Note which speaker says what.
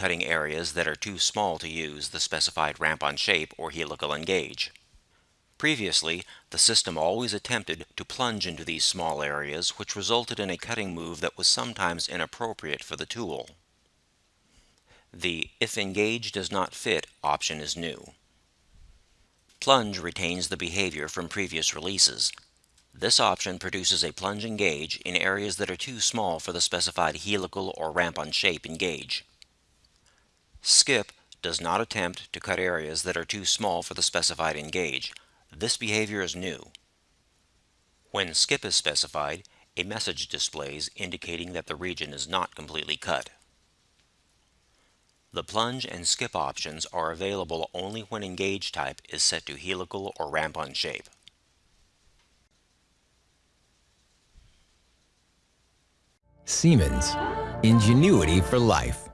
Speaker 1: areas that are too small to use the specified ramp-on shape or helical engage. Previously, the system always attempted to plunge into these small areas, which resulted in a cutting move that was sometimes inappropriate for the tool. The If Engage Does Not Fit option is new. Plunge retains the behavior from previous releases. This option produces a plunge engage in areas that are too small for the specified helical or ramp-on shape engage. Skip does not attempt to cut areas that are too small for the specified engage. This behavior is new. When skip is specified, a message displays indicating that the region is not completely cut. The plunge and skip options are available only when engage type is set to helical or ramp-on shape.
Speaker 2: Siemens, ingenuity for life.